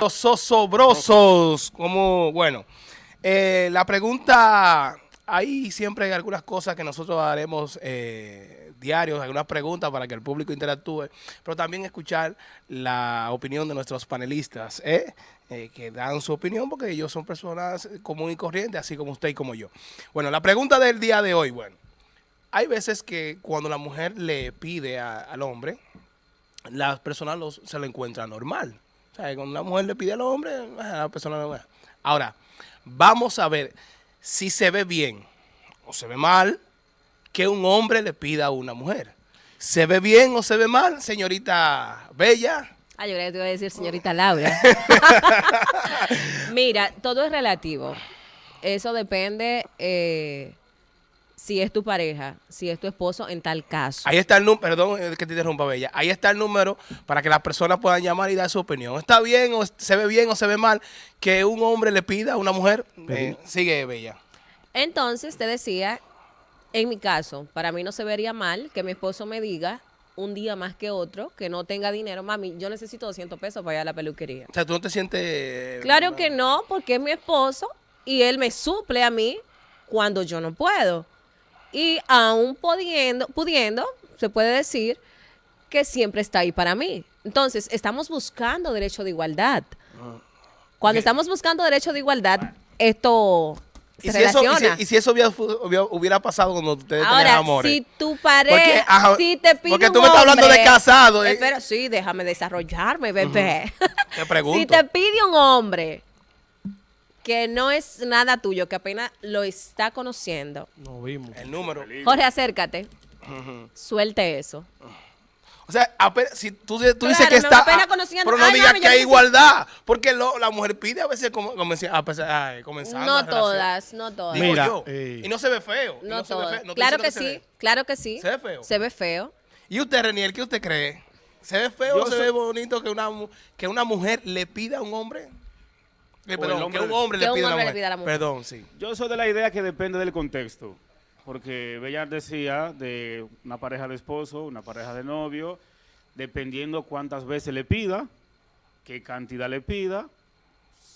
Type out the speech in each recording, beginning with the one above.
Los osobrosos, como, bueno, eh, la pregunta, hay siempre algunas cosas que nosotros haremos eh, diarios, algunas preguntas para que el público interactúe, pero también escuchar la opinión de nuestros panelistas, ¿eh? Eh, que dan su opinión porque ellos son personas comunes y corrientes, así como usted y como yo. Bueno, la pregunta del día de hoy, bueno, hay veces que cuando la mujer le pide al hombre, la persona los- se lo encuentra normal. O sea, cuando una mujer le pide al hombre, ah, la persona no Ahora, vamos a ver si se ve bien o se ve mal que un hombre le pida a una mujer. ¿Se ve bien o se ve mal, señorita Bella? Ah, yo creía que te iba a decir señorita Laura. Mira, todo es relativo. Eso depende eh, si es tu pareja, si es tu esposo en tal caso. Ahí está el número, perdón eh, que te interrumpa, Bella. Ahí está el número para que las personas puedan llamar y dar su opinión. ¿Está bien o se ve bien o se ve mal que un hombre le pida a una mujer? Eh, sigue, Bella. Entonces, te decía, en mi caso, para mí no se vería mal que mi esposo me diga un día más que otro que no tenga dinero. Mami, yo necesito 200 pesos para ir a la peluquería. O sea, tú no te sientes... Claro que no, porque es mi esposo y él me suple a mí cuando yo no puedo. Y aún pudiendo, pudiendo, se puede decir que siempre está ahí para mí. Entonces, estamos buscando derecho de igualdad. Cuando Ok. estamos buscando derecho de igualdad, esto se ¿Y si, eso, y, relaciona. si, y si eso hubiera, fu- hubiera- hubiera pasado cuando ustedes tenían amores? si tu Porque, pareja, ajá, si te pide porque un tú me estás hablando de casado, ¿eh? Espera, sí, déjame desarrollarme, bebé. Te pregunto. si te pide un hombre que no es nada tuyo, que apenas lo está conociendo, No vimos. El número. Jorge, acércate. Suelte eso. O sea, apenas- si tú, tú dices que no, está... apenas ah, conociendo. Pero no Ay, digas mami, que hay igualdad. Porque lo- la mujer pide a veces como, como decía, a pesar- ay, comenzando No todas, no todas. Digo Mira, yo. eh, y no se ve feo. no ve todas. feo. Claro que sí, se ve. claro que sí. ¿Se ve feo? Se ve feo. ¿Y usted, Renier, qué usted cree? ¿Se ve feo Yo o se soy- ve bonito que una, que una mujer le pida a un hombre? Eh, perdón, hombre que un hombre le un pida a una hombre le mujer. pida a la mujer. Perdón, sí. Yo soy de la idea que depende del contexto. Porque Bella decía de una pareja de esposo, una pareja de novio, dependiendo cuántas veces le pida, qué cantidad le pida,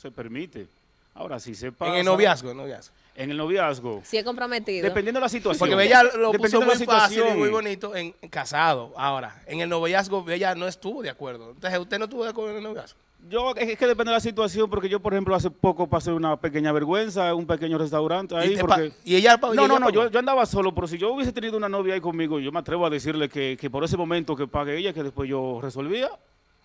se permite. Ahora, si se pasa... En el noviazgo, en el noviazgo. En el noviazgo. Si es comprometido. Dependiendo de la situación. Porque Bella lo puso de muy la fácil y situación. muy bonito en, en casado. Ahora, en el noviazgo Bella no estuvo de acuerdo. Entonces, ¿usted no estuvo de acuerdo en el noviazgo? Yo, es que depende de la situación, porque yo, por ejemplo, hace poco pasé una pequeña vergüenza en un pequeño restaurante ahí. y, porque- y ella... y No, no, no, yo, yo andaba solo, pero si yo hubiese tenido una novia ahí conmigo, yo me atrevo a decirle que, que por ese momento que pague ella, que después yo resolvía,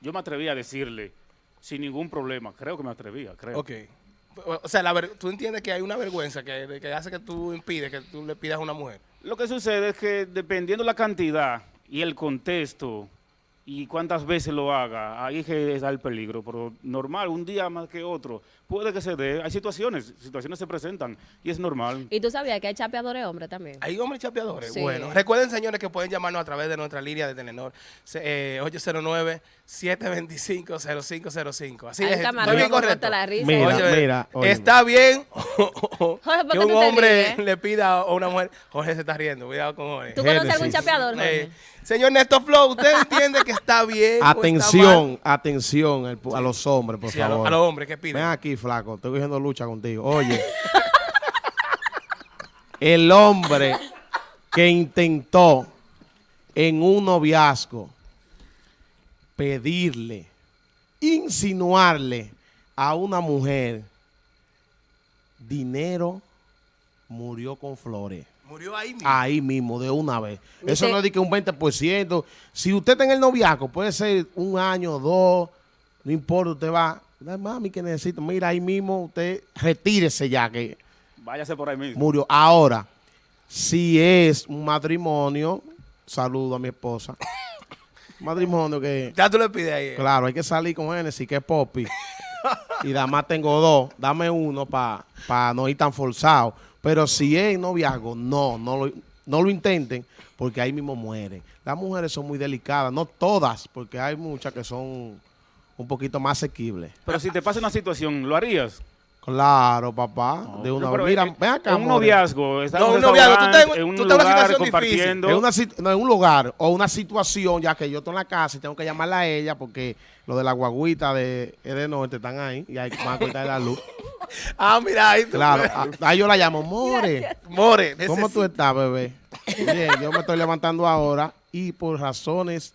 yo me atrevía a decirle sin ningún problema. Creo que me atrevía, creo. Ok. O sea, la ver- tú entiendes que hay una vergüenza que, que hace que tú impides que tú le pidas a una mujer. Lo que sucede es que dependiendo la cantidad y el contexto y cuántas veces lo haga, ahí es que está el peligro. Pero normal, un día más que otro, puede que se dé. Hay situaciones, situaciones se presentan y es normal. Y tú sabías que hay chapeadores hombres también. Hay hombres chapeadores. Sí. Bueno, recuerden, señores, que pueden llamarnos a través de nuestra línea de Telenor, se- eh, 809-725-0505. Así es, estoy bien correcto. la risa. Mira, Oye, mira, está bien ¿por que un hombre le pida a una mujer. Jorge se está riendo, cuidado con Jorge. ¿Tú conoces algún chapeador, Jorge? Eh, señor Néstor Flow, ¿usted entiende que está bien? está Atención, atención al a los hombres, por Sí, a, lo- favor. a los hombres que Ven piden. aquí, flaco, estoy cogiendo lucha contigo. Oye, el hombre que intentó en un noviazgo pedirle, insinuarle a una mujer dinero, murió con flores. Murió ahí mismo. Ahí mismo, de una vez. Eso no es de que un 20%. Si usted está en el noviazgo, puede ser un año, dos, no importa, usted va. "Ay, Mami, que necesito. Mira, ahí mismo usted retírese ya, que Váyase por ahí mismo. murió. Ahora, si es un matrimonio, saludo a mi esposa. matrimonio que, Ya tú le pides ahí. eh. claro, hay que salir con Genesis, que es Poppy. y además tengo dos, dame uno para no ir tan forzado. Pero si es noviazgo, no, no lo, no lo intenten, porque ahí mismo mueren. Las mujeres son muy delicadas, no todas, porque hay muchas que son un poquito más asequibles. Pero si te pasa una situación, ¿lo harías? Claro, papá. No, de una. Mira, en- ven acá. un more. noviazgo, No, un noviazgo, tú estás en- en un tú estás en una situación compartiendo. En, una no, en un lugar o una situación, ya que yo estoy en la casa y tengo que llamarla a ella porque lo de la guaguita de, es de norte están ahí y hay a cortar la luz. Ah, mira, ahí tú- Claro, a- ahí yo la llamo, More. More, ¿Cómo tú estás, bebé? Bien, yo me estoy levantando ahora y por razones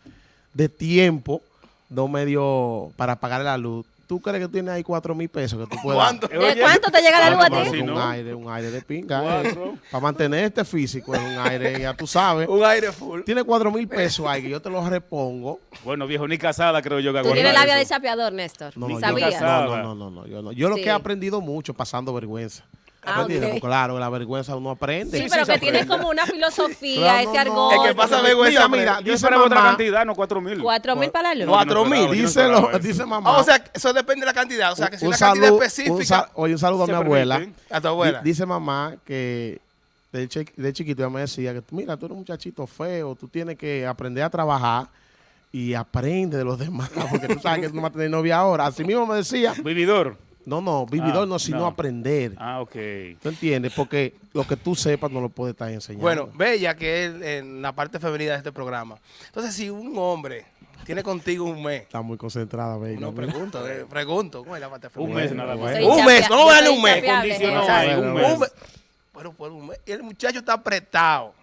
de tiempo no me dio para pagar la luz. ¿Tú crees que tienes ahí cuatro mil pesos que tú puedas? ¿Cuánto? Eh, ¿De cuánto te llega la luz a ¿cuánto ti? así, un no? aire, un aire de pinga. Cuatro. Para mantener este físico es un aire, ya tú sabes. Un aire full. Tiene cuatro mil pesos ahí que yo te los repongo. Bueno, viejo, ni casada creo yo que Tú aguanta tienes labia de chapeador, Néstor. No, no, no, no, no, no, yo no. Yo lo que he aprendido mucho pasando vergüenza. Ah, Claro, la vergüenza uno aprende. Sí, Sí, pero sí que tienes como una filosofía, Claro, ese no, no. argot. Que pasa vergüenza, Mira, mira, Yo dice esperaba otra mamá, cantidad, no cuatro mil. Cuatro mil para la luz. No, Cuatro no mil. no dice, dice Ah, mamá. o sea, eso depende de la cantidad. O sea, que si un una cantidad específica. oye, un saludo a mi abuela. A tu abuela. Di- Dice mamá que de, chi- de chiquito ella me decía que mira, tú eres un muchachito feo, tú tienes que aprender a trabajar y aprende de los demás, porque tú sabes que tú no vas a tener novia ahora. Así mismo me decía, Vividor. No, no, vividor Ah, no, sino no. aprender. Ah, ok. ¿Tú entiendes? Porque lo que tú sepas no lo puedes estar enseñando. Bueno, Bella, que es en la parte femenina de este programa. Entonces, si un hombre tiene contigo un mes, está muy concentrada, bella. no pregunto, eh, pregunto, ¿cómo es la parte Un femenina? mes nada más. Soy Un mes, inchapia- ¿cómo yo darle soy un mes? Condicionado ahí, un mes. Un mes. Bueno, por un mes. Y el muchacho está apretado.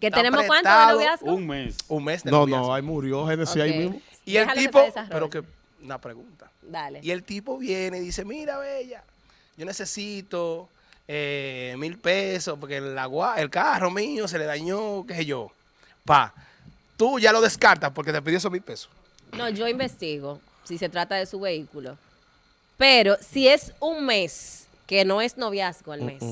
¿Que Está tenemos cuánto de apretado. noviazgo? Un mes. Un mes de No, noviazgo. no, ahí murió Genesis ahí Ok. mismo. Y el tipo, pero que, una pregunta. Dale. Y el tipo viene y dice, mira, Bella, yo necesito eh, mil pesos porque el, agua, el carro mío se le dañó, qué sé yo. Pa, tú ya lo descartas porque te pidió esos mil pesos. No, yo investigo si se trata de su vehículo. Pero si es un mes, que no es noviazgo al mes,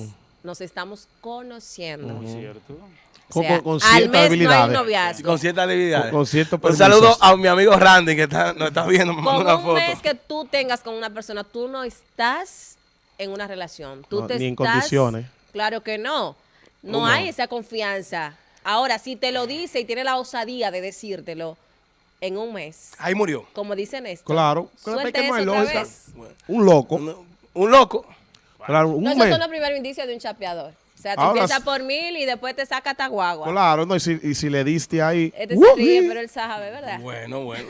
nos estamos conociendo. Muy cierto. O Con- sea, con- con al no hay habilidades. noviazgo. Con ciertas debilidades. Con- con ciertos Un saludo a mi amigo Randy que está, nos está viendo, me mandó Con una un foto. mes que tú tengas con una persona, tú no estás en una relación. Tú No, te ni en condiciones. Claro que no. No hay esa confianza. Ahora, si te lo dice y tiene la osadía de decírtelo en un mes, Ahí murió. como dice Néstor, Claro. Suelta eso otra vez. Un loco. Un, un loco. Claro, un No, esos mes. son los primeros indicios de un chapeador. O sea, tú Ahora empiezas sí. por mil y después te saca hasta guagua. Claro, no, y si, y si le diste ahí. Este ¡uh! se ríe, pero él sabe, ¿verdad? Bueno, bueno.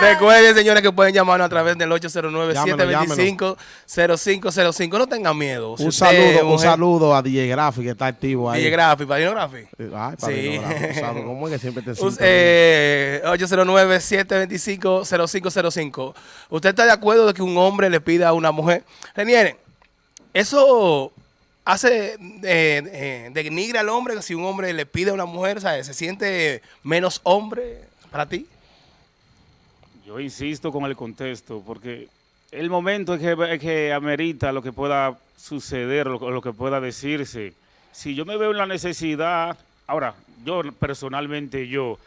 Recuerden, señores, que pueden llamarnos a través del 809-725-0505. No tengan miedo. Si Un usted saludo, un mujer- saludo a DJ Graphic que está activo ahí. DJ Graphic, Padrino Graphic. Eh, Ay, Sí. Graphic. ¿Cómo es que siempre te eh, 809-725-0505. ¿Usted está de acuerdo de que un hombre le pida a una mujer? Reniere, eso hace, eh, eh, denigra al hombre si un hombre le pide a una mujer, ¿sabes? ¿Se siente menos hombre para ti? Yo insisto con el contexto, porque el momento es que, amerita lo que pueda suceder, lo, lo que pueda decirse. Si yo me veo en la necesidad, ahora, yo personalmente, yo,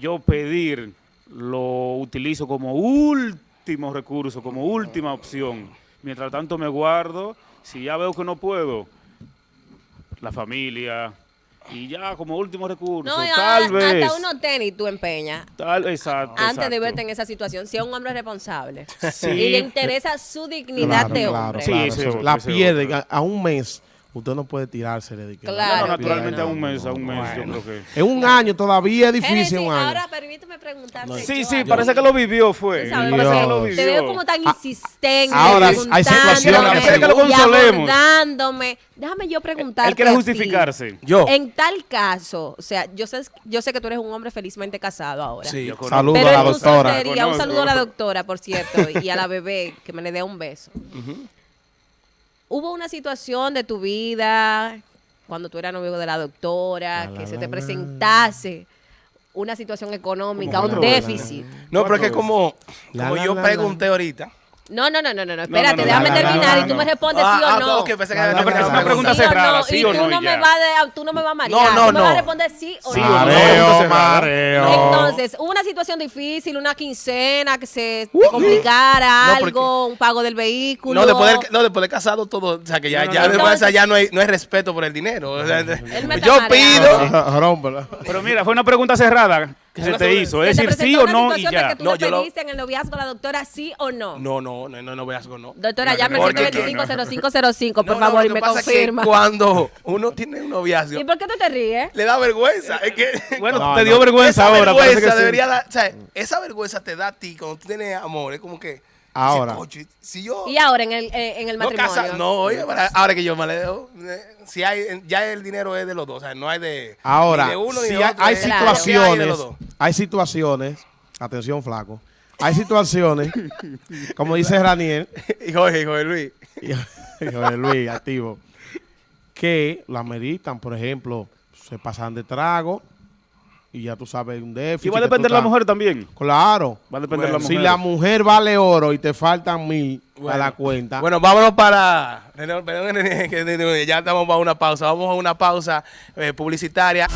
yo pedir lo utilizo como último recurso, como última opción. Mientras tanto me guardo, si ya veo que no puedo, la familia, y ya como último recurso, No, tal ahora vez. hasta unos tenis tú empeñas Tal, exacto, antes de verte en esa situación. Si es un hombre responsable Sí. y le interesa su dignidad Claro, de claro, hombre. Claro, otro, la a, a un mes. Usted no puede tirársele. de que Claro. No, naturalmente no, a un mes, a un mes, yo creo que... En un año todavía es difícil. Génesis, un año. ahora permíteme preguntarte. Sí, sí, parece que lo vivió, fue. Sabes, Parece que lo Dios. vivió. Te veo como tan insistente, Ahora, hay situaciones que lo consolemos. Déjame yo preguntarte Él quiere justificarse. Yo. En tal caso, o sea, yo sé, yo sé que tú eres un hombre felizmente casado ahora. Sí. Yo conozco. Saludos Pero a la doctora. soltería, un saludo a la doctora, por cierto, y a la bebé, que me le dé un beso. ¿Hubo una situación de tu vida, cuando tú eras novio de la doctora, La, que la, se la, te presentase una situación económica, ¿Cómo un déficit? No, pero es que como, como la, yo la, pregunté ahorita. No, no, no, no, no, no, espérate, no, no, déjame terminar no, y tú no. me respondes Ah, sí o ah, no. ok, pensé que la una pregunta cerrada, no, sí y o tú no, no y me ya. vas a, tú no me vas a marear, no, tú me vas a responder sí o Sí no. o no. Mareo, mareo. Entonces, hubo una situación difícil, una quincena, que se complicara No, algo, un pago del vehículo. No después, de, no, después de casado todo, o sea que ya, ya Entonces- ya no hay, no hay respeto por el dinero. Yo pido. Pero mira, fue una pregunta cerrada. Que se te hizo. ¿Se Es decir, sí o no y ya. que tú No, yo lo- pediste en el noviazgo la doctora sí o no? No, no, no, no, no veas no. Doctora, No, llame no, al porque- 125-0505, por No, no, favor, y me pasa es que confirma. cuando uno tiene un noviazgo, ¿Y por qué tú te ríes? le da vergüenza. Es que Bueno, No, te no. dio vergüenza esa ahora. vergüenza que sí. debería dar, o sea, esa vergüenza te da a ti cuando tú tienes amor. Es como que. Ahora. dices, "Coño, si yo. Y ahora en el, eh, en el no, matrimonio. casa, no, oye, ahora, ahora que yo me le dejo, eh, si hay, ya el dinero es de los dos, o sea, no hay de, Ahora, ni de uno ni si de hay, otro, hay es- Claro. Hay situaciones, atención flaco, hay situaciones, como dice Raniel, Y Jorge, Jorge Luis. y Jorge Luis, activo, que la meditan, por ejemplo, se pasan de trago y ya tú sabes un déficit. Y va a depender de la mujer también. Claro. Va a depender de Bueno, la Si mujer. la mujer vale oro y te faltan mil a la cuenta, Bueno, vámonos para. Perdón, ya estamos para una pausa. Vamos a una pausa eh, publicitaria.